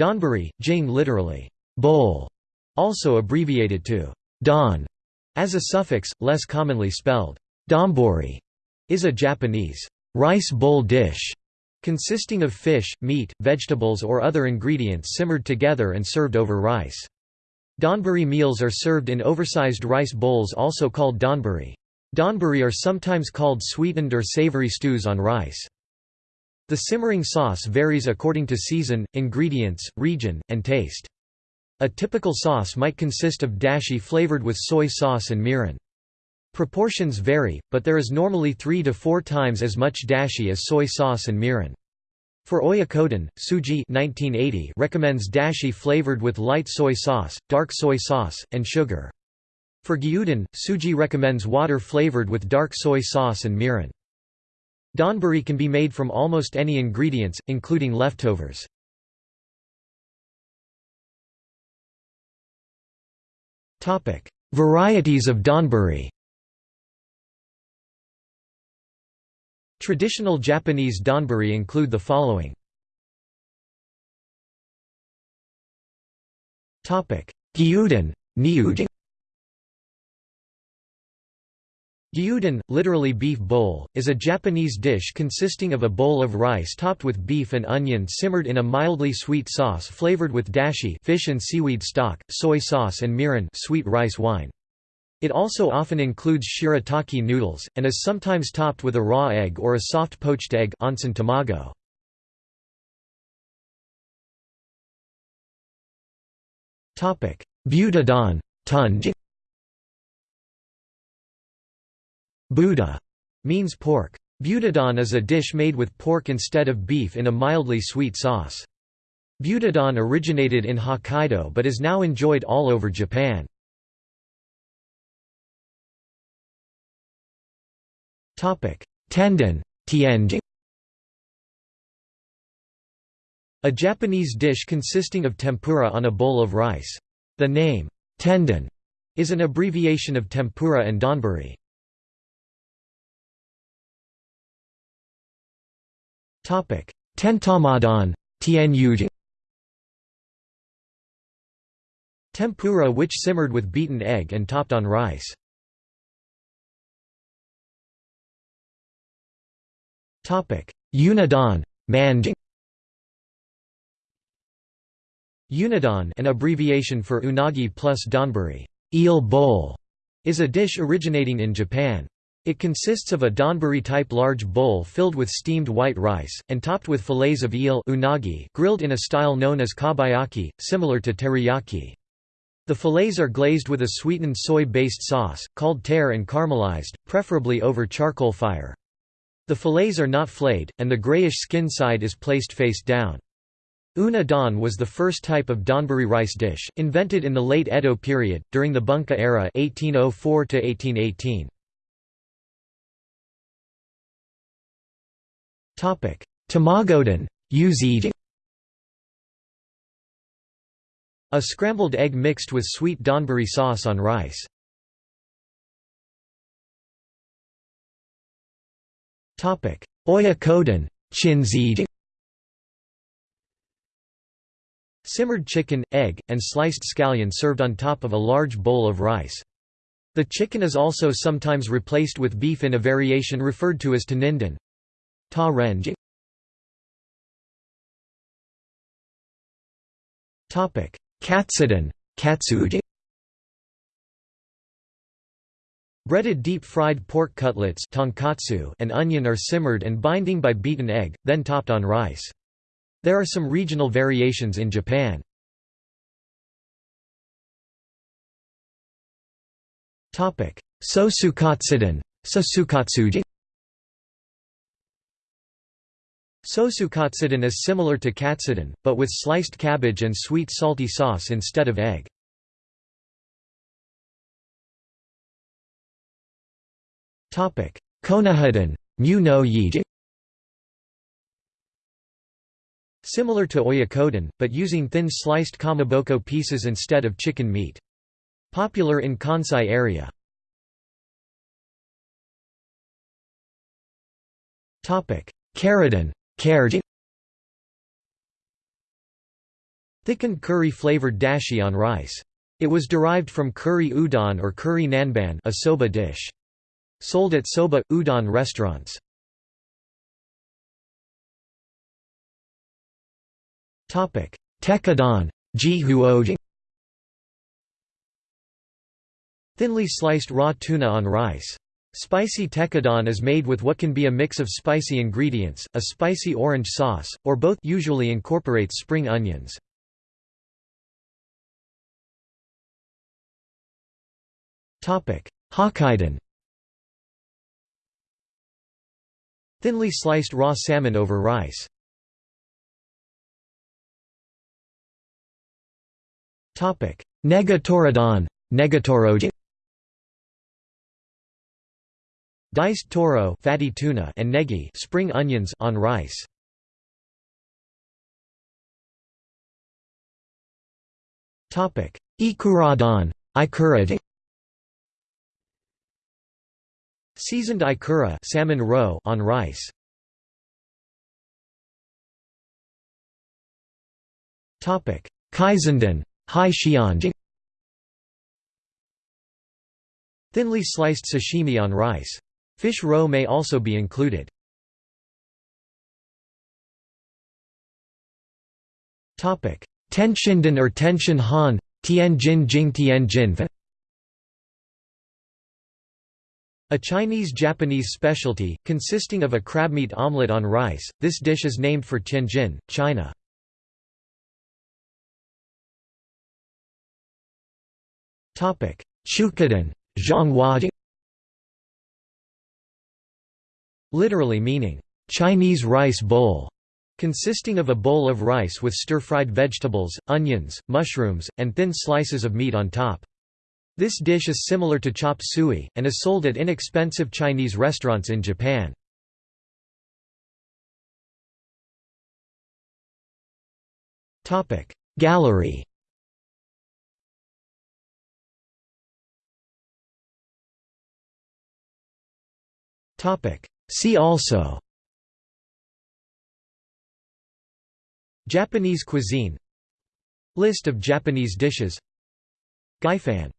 Donburi, jing literally, bowl, also abbreviated to don, as a suffix, less commonly spelled domburi, is a Japanese rice bowl dish consisting of fish, meat, vegetables or other ingredients simmered together and served over rice. Donburi meals are served in oversized rice bowls also called donburi. Donburi are sometimes called sweetened or savory stews on rice. The simmering sauce varies according to season, ingredients, region, and taste. A typical sauce might consist of dashi flavored with soy sauce and mirin. Proportions vary, but there is normally three to four times as much dashi as soy sauce and mirin. For oyakodon, Tsuji 1980 recommends dashi flavored with light soy sauce, dark soy sauce, and sugar. For gyudon, Tsuji recommends water flavored with dark soy sauce and mirin. Donburi can be made from almost any ingredients, including leftovers. Varieties of donburi Traditional Japanese donburi include the following. Gyudon, Gyudon Gyudon, literally beef bowl, is a Japanese dish consisting of a bowl of rice topped with beef and onion simmered in a mildly sweet sauce flavored with dashi fish and seaweed stock, soy sauce and mirin sweet rice wine. It also often includes shirataki noodles, and is sometimes topped with a raw egg or a soft poached egg onsen tamago. Butadon tunj. Buta means pork. Butadon is a dish made with pork instead of beef in a mildly sweet sauce. Butadon originated in Hokkaido but is now enjoyed all over Japan. Tendon A Japanese dish consisting of tempura on a bowl of rice. The name, tendon, is an abbreviation of tempura and donburi. Tentamadon Tempura which simmered with beaten egg and topped on rice. Unadon manjing. Unadon an abbreviation for unagi plus donburi eel bowl, is a dish originating in Japan. It consists of a donburi-type large bowl filled with steamed white rice, and topped with fillets of eel unagi grilled in a style known as kabayaki, similar to teriyaki. The fillets are glazed with a sweetened soy-based sauce, called tare and caramelized, preferably over charcoal fire. The fillets are not flayed, and the grayish skin side is placed face down. Una don was the first type of donburi rice dish, invented in the late Edo period, during the Bunka era 1804 -1818. Tamagodon A scrambled egg mixed with sweet donburi sauce on rice. Topic: Oyakodon chinzid Simmered chicken, egg, and sliced scallion served on top of a large bowl of rice. The chicken is also sometimes replaced with beef in a variation referred to as tanindon. Ta renj Katsudon katsud Breaded deep-fried pork cutlets tonkatsu and onion are simmered and binding by beaten egg, then topped on rice. There are some regional variations in Japan. Sosukatsudon Sosukatsudon Sosukatsudon is similar to katsudon, but with sliced cabbage and sweet salty sauce instead of egg. Konohadon mu no yiji Similar to oyakodon, but using thin sliced kamaboko pieces instead of chicken meat. Popular in Kansai area. Caradon thickened curry-flavored dashi on rice. It was derived from curry udon or curry nanban a soba dish. Sold at soba, udon restaurants. Tekkadon Thinly sliced raw tuna on rice. Spicy tekkadon is made with what can be a mix of spicy ingredients, a spicy orange sauce, or both usually incorporates spring onions. Hokkaidan Thinly sliced raw salmon over rice. Negatorodon Negatoroji Diced toro fatty tuna and negi spring onions on rice. Topic: Ikuradon, ikurad. Seasoned ikura salmon roe on rice. Topic: Kaisendon, hai. Thinly sliced sashimi on rice. Fish roe may also be included. Tenshindon or Tenshin Han, Tianjin Jing Tianjin A Chinese-Japanese specialty, consisting of a crabmeat omelette on rice, this dish is named for Tianjin, China. Chukadon, Zhonghua literally meaning, Chinese rice bowl, consisting of a bowl of rice with stir-fried vegetables, onions, mushrooms, and thin slices of meat on top. This dish is similar to chop suey, and is sold at inexpensive Chinese restaurants in Japan. Gallery See also Japanese cuisine List of Japanese dishes Gaifan